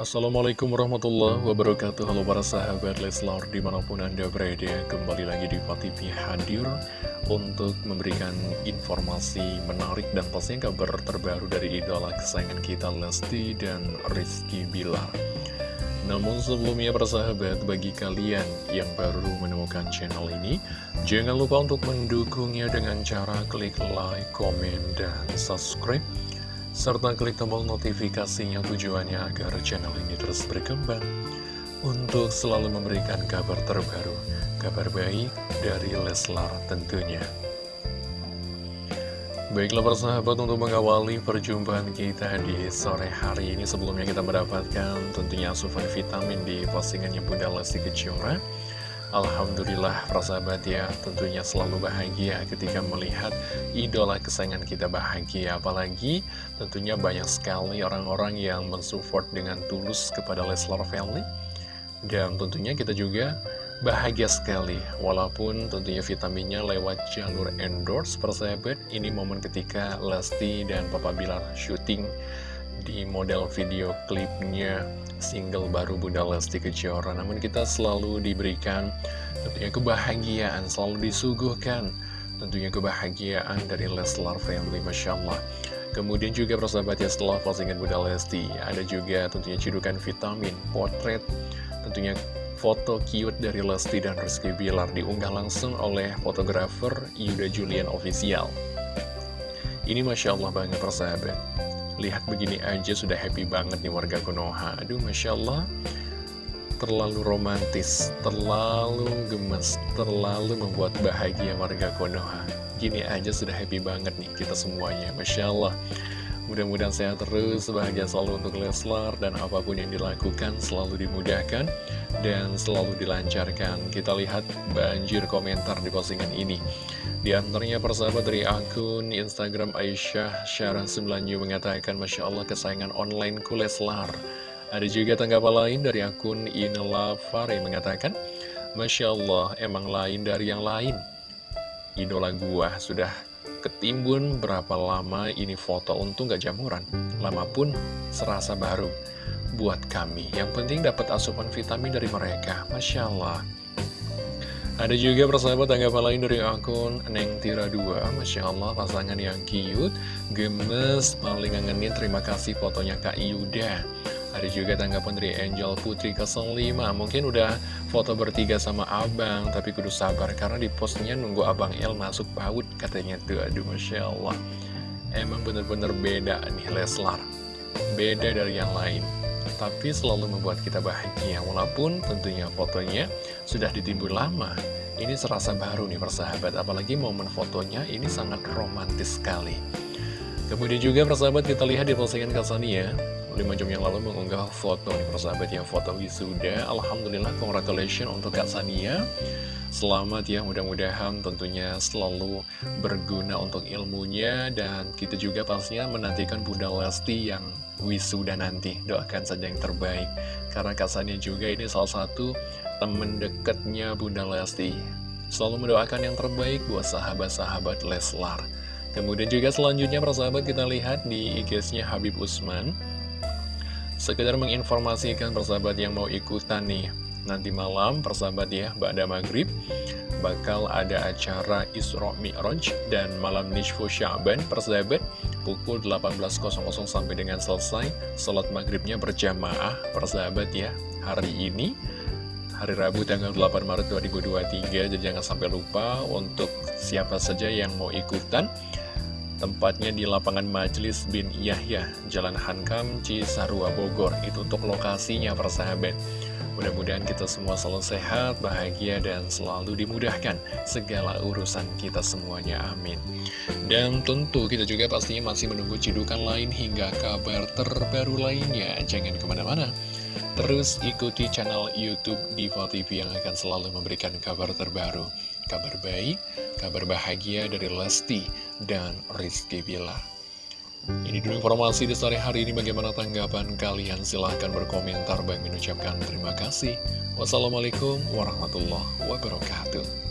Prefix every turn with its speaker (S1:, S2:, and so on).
S1: Assalamualaikum warahmatullahi wabarakatuh. Halo para sahabat Leslar di mana pun anda berada Kembali lagi di TV hadir Untuk memberikan informasi menarik dan pastinya kabar terbaru dari idola kesayangan kita Lesti dan Rizky Bilar. Namun sebelumnya para sahabat bagi kalian yang baru menemukan channel ini Jangan lupa untuk mendukungnya dengan cara klik like, komen, dan subscribe serta klik tombol notifikasinya tujuannya agar channel ini terus berkembang untuk selalu memberikan kabar terbaru, kabar baik dari Leslar tentunya. Baiklah persahabat untuk mengawali perjumpaan kita di sore hari ini sebelumnya kita mendapatkan tentunya asupan vitamin di postingannya Bunda Lesti Kejora Alhamdulillah persahabat ya tentunya selalu bahagia ketika melihat idola kesayangan kita bahagia. Apalagi tentunya banyak sekali orang-orang yang mensupport dengan tulus kepada Leslar Family. Dan tentunya kita juga bahagia sekali walaupun tentunya vitaminnya lewat jalur endorse persahabat. Ini momen ketika Lesti dan Papa Bilar syuting di model video klipnya single baru Bunda Lesti Kejora. Namun kita selalu diberikan tentunya kebahagiaan, selalu disuguhkan tentunya kebahagiaan dari Leslar Family, Masya Allah. Kemudian juga persahabat ya setelah postingan Bunda Lesti Ada juga tentunya cidukan vitamin, potret Tentunya foto cute dari Lesti dan Rizky Bilar Diunggah langsung oleh fotografer Yuda Julian Official. Ini Masya Allah banget persahabat Lihat begini aja sudah happy banget nih warga Konoha. Aduh Masya Allah. Terlalu romantis, terlalu gemes, terlalu membuat bahagia warga Konoha. Gini aja sudah happy banget nih kita semuanya. Masya Allah Mudah-mudahan sehat terus, bahagia selalu untuk Leslar Dan apa pun yang dilakukan selalu dimudahkan Dan selalu dilancarkan. Kita lihat banjir komentar di postingan ini. Di antaranya persahabat dari akun Instagram Aisyah Syarah Sembilanyu mengatakan Masya Allah kesayangan online Kuleslar Ada juga tanggapan lain dari akun Inela Fari mengatakan Masya Allah emang lain dari yang lain. Idola gua sudah ketimbun berapa lama ini foto untung gak jamuran. Lama pun serasa baru buat kami. Yang penting dapat asupan vitamin dari mereka. Masya Allah. Ada juga persahabat tanggapan lain dari akun Neng Tira 2 Masya Allah pasangan yang cute Gemes Paling ngangenin. Terima kasih fotonya Kak Yuda Ada juga tanggapan dari Angel Putri 05 Mungkin udah foto bertiga sama abang Tapi kudu sabar karena di postnya nunggu abang El masuk paut Katanya tuh. Aduh Masya Allah. Emang bener-bener beda nih Leslar. Beda dari yang lain. Tapi selalu membuat kita bahagia walaupun tentunya fotonya sudah ditimbun lama. Ini serasa baru nih persahabat. Apalagi momen fotonya ini sangat romantis sekali. Kemudian juga persahabat kita lihat di postingan Kasania 5 jam yang lalu mengunggah foto nih persahabat yang foto wisuda. Alhamdulillah congratulations untuk Kak Sania. Selamat ya mudah-mudahan tentunya selalu berguna untuk ilmunya. Dan kita juga pastinya menantikan Bunda Lesti yang wisuda nanti. Doakan saja yang terbaik. Karena Kak Sania juga ini salah satu temen deketnya Bunda Lesti. Selalu mendoakan yang terbaik buat sahabat-sahabat Leslar. Kemudian juga selanjutnya persahabat kita lihat di IG-nya Habib Usman Sekedar menginformasikan persahabat yang mau ikutan nih. Nanti malam persahabat ya Ba'da Maghrib Bakal ada acara Isra Mi'raj Dan malam Nishfu Sya'ban persahabat Pukul 18.00 sampai dengan selesai Salat maghribnya berjamaah persahabat ya. Hari ini Hari Rabu tanggal 8 Maret 2023 Jadi jangan sampai lupa untuk siapa saja yang mau ikutan Tempatnya di lapangan Majelis bin Yahya, Jalan Hankam, Cisarua, Bogor. Itu untuk lokasinya, persahabat. Mudah-mudahan kita semua selalu sehat, bahagia, dan selalu dimudahkan segala urusan kita semuanya. Amin. Dan tentu kita juga pastinya masih menunggu cidukan lain hingga kabar terbaru lainnya. Jangan ke mana-mana. Terus ikuti channel Youtube Diva TV yang akan selalu memberikan kabar terbaru Kabar baik, kabar bahagia dari Lesti dan Rizky Bilar. Ini dulu informasi di sore hari ini. Bagaimana tanggapan kalian? Silahkan berkomentar. Bang mengucapkan terima kasih. Wassalamualaikum warahmatullahi wabarakatuh